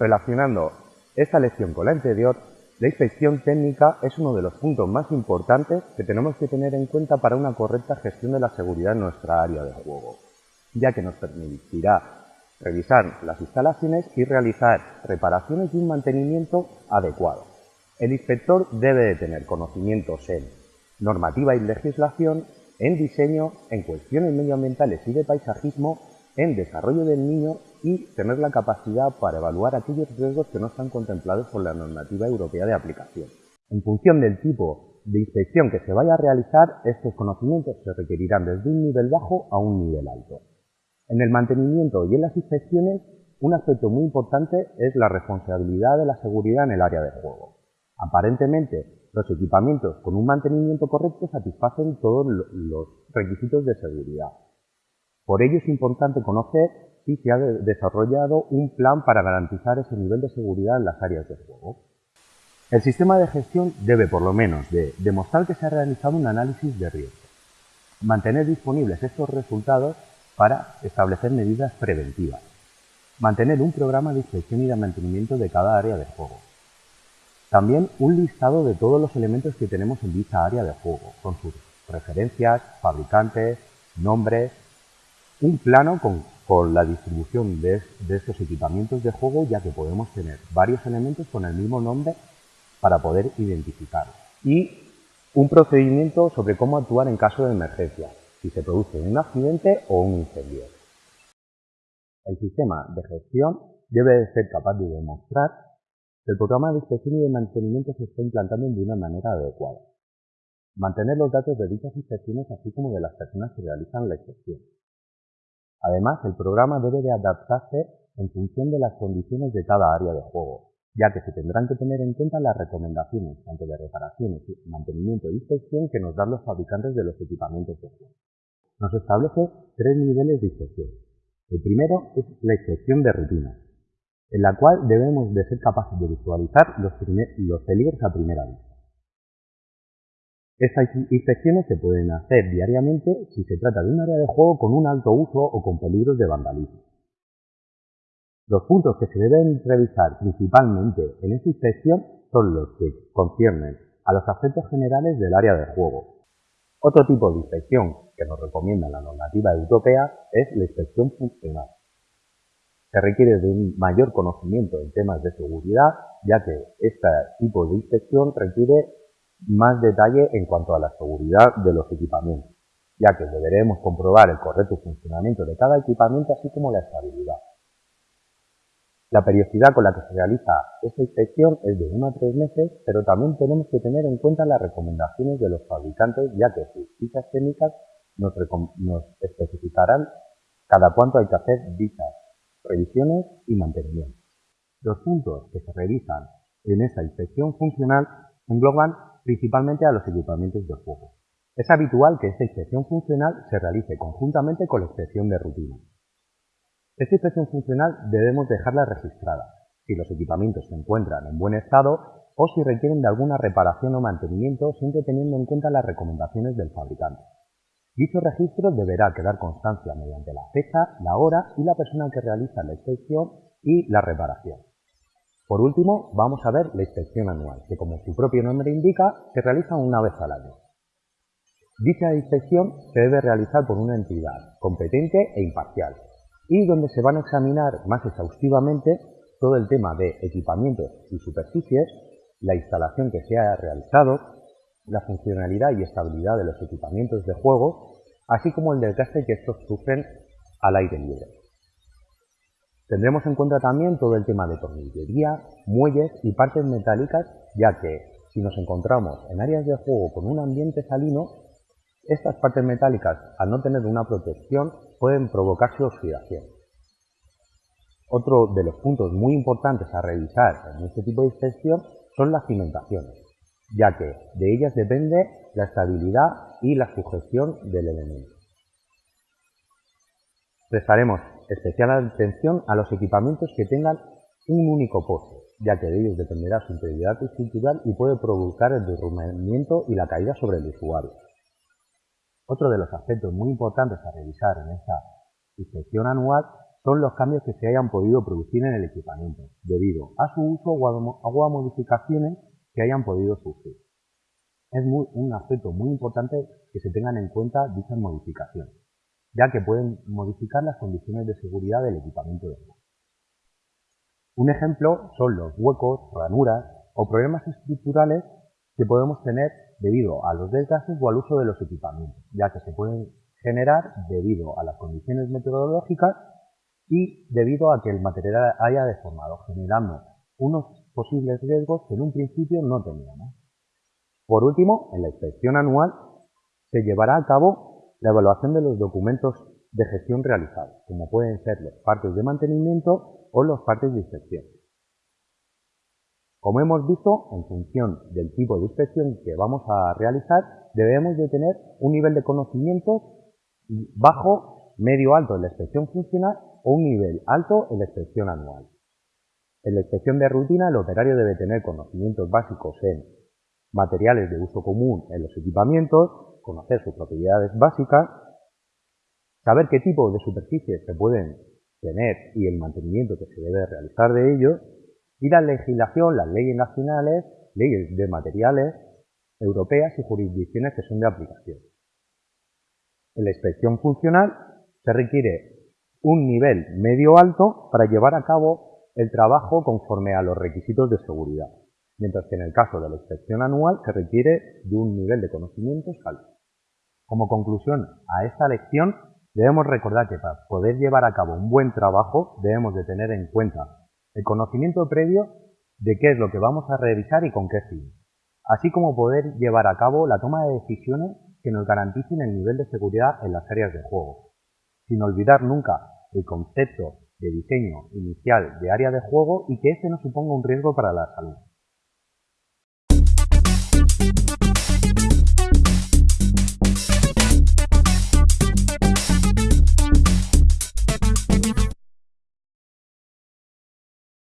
Relacionando esta lección con la anterior, la inspección técnica es uno de los puntos más importantes que tenemos que tener en cuenta para una correcta gestión de la seguridad en nuestra área de juego, ya que nos permitirá revisar las instalaciones y realizar reparaciones y un mantenimiento adecuado. El inspector debe de tener conocimientos en normativa y legislación, en diseño, en cuestiones medioambientales y de paisajismo, en desarrollo del niño y tener la capacidad para evaluar aquellos riesgos que no están contemplados por la normativa europea de aplicación. En función del tipo de inspección que se vaya a realizar, estos conocimientos se requerirán desde un nivel bajo a un nivel alto. En el mantenimiento y en las inspecciones, un aspecto muy importante es la responsabilidad de la seguridad en el área de juego. Aparentemente, los equipamientos con un mantenimiento correcto satisfacen todos los requisitos de seguridad. Por ello es importante conocer si se ha desarrollado un plan para garantizar ese nivel de seguridad en las áreas de juego. El sistema de gestión debe por lo menos de demostrar que se ha realizado un análisis de riesgo, mantener disponibles estos resultados para establecer medidas preventivas, mantener un programa de inspección y de mantenimiento de cada área de juego, también un listado de todos los elementos que tenemos en dicha área de juego, con sus referencias, fabricantes, nombres, un plano con, la distribución de, estos equipamientos de juego, ya que podemos tener varios elementos con el mismo nombre para poder identificarlos. Y un procedimiento sobre cómo actuar en caso de emergencia, si se produce un accidente o un incendio. El sistema de gestión debe de ser capaz de demostrar el programa de inspección y de mantenimiento se está implantando de una manera adecuada. Mantener los datos de dichas inspecciones así como de las personas que realizan la inspección. Además, el programa debe de adaptarse en función de las condiciones de cada área de juego, ya que se tendrán que tener en cuenta las recomendaciones, tanto de reparaciones, mantenimiento e inspección que nos dan los fabricantes de los equipamientos de juego. Nos establece tres niveles de inspección. El primero es la inspección de rutina, en la cual debemos de ser capaces de visualizar los, peligros a primera vista. Estas inspecciones se pueden hacer diariamente si se trata de un área de juego con un alto uso o con peligros de vandalismo. Los puntos que se deben revisar principalmente en esta inspección son los que conciernen a los aspectos generales del área de juego. Otro tipo de inspección que nos recomienda la normativa europea es la inspección funcional. Se requiere de un mayor conocimiento en temas de seguridad, ya que este tipo de inspección requiere más detalle en cuanto a la seguridad de los equipamientos, ya que deberemos comprobar el correcto funcionamiento de cada equipamiento así como la estabilidad. La periodicidad con la que se realiza esta inspección es de 1 a 3 meses, pero también tenemos que tener en cuenta las recomendaciones de los fabricantes, ya que sus fichas técnicas nos, especificarán cada cuánto hay que hacer dichas revisiones y mantenimiento. Los puntos que se revisan en esta inspección funcional engloban principalmente a los equipamientos de juego. Es habitual que esta inspección funcional se realice conjuntamente con la inspección de rutina. Esta inspección funcional debemos dejarla registrada si los equipamientos se encuentran en buen estado o si requieren de alguna reparación o mantenimiento siempre teniendo en cuenta las recomendaciones del fabricante. Dicho registro deberá quedar constancia mediante la fecha, la hora y la persona que realiza la inspección y la reparación. Por último, vamos a ver la inspección anual, que como su propio nombre indica, se realiza una vez al año. Dicha inspección se debe realizar por una entidad competente e imparcial, y donde se van a examinar más exhaustivamente todo el tema de equipamientos y superficies, la instalación que se ha realizado, la funcionalidad y estabilidad de los equipamientos de juego, así como el desgaste que estos sufren al aire libre. Tendremos en cuenta también todo el tema de tornillería, muelles y partes metálicas, ya que si nos encontramos en áreas de juego con un ambiente salino, estas partes metálicas, al no tener una protección, pueden provocar su oxidación. Otro de los puntos muy importantes a revisar en este tipo de inspección son las cimentaciones ya que de ellas depende la estabilidad y la sujeción del elemento. Especial atención a los equipamientos que tengan un único poste, ya que de ellos dependerá su integridad estructural y puede provocar el derrumbamiento y la caída sobre el usuario. Otro de los aspectos muy importantes a revisar en esta inspección anual son los cambios que se hayan podido producir en el equipamiento, debido a su uso o a modificaciones que hayan podido surgir. Es un aspecto muy importante que se tengan en cuenta dichas modificaciones, ya que pueden modificar las condiciones de seguridad del equipamiento de juego. Un ejemplo son los huecos, ranuras o problemas estructurales que podemos tener debido a los desgastes o al uso de los equipamientos, ya que se pueden generar debido a las condiciones meteorológicas y debido a que el material haya deformado, generando unos posibles riesgos que en un principio no teníamos. Por último, en la inspección anual se llevará a cabo la evaluación de los documentos de gestión realizados, como pueden ser los partes de mantenimiento o los partes de inspección. Como hemos visto, en función del tipo de inspección que vamos a realizar, debemos de tener un nivel de conocimiento bajo, medio alto en la inspección funcional o un nivel alto en la inspección anual. En la inspección de rutina, el operario debe tener conocimientos básicos en materiales de uso común en los equipamientos, conocer sus propiedades básicas, saber qué tipo de superficies se pueden tener y el mantenimiento que se debe realizar de ellos, y la legislación, las leyes nacionales, leyes de materiales europeas y jurisdicciones que son de aplicación. En la inspección funcional se requiere un nivel medio alto para llevar a cabo el trabajo conforme a los requisitos de seguridad, mientras que en el caso de la inspección anual se requiere de un nivel de conocimientos alto. Como conclusión a esta lección, debemos recordar que para poder llevar a cabo un buen trabajo debemos de tener en cuenta el conocimiento previo de qué es lo que vamos a revisar y con qué fin, así como poder llevar a cabo la toma de decisiones que nos garanticen el nivel de seguridad en las áreas de juego, sin olvidar nunca el concepto de diseño inicial de área de juego y que este no suponga un riesgo para la salud.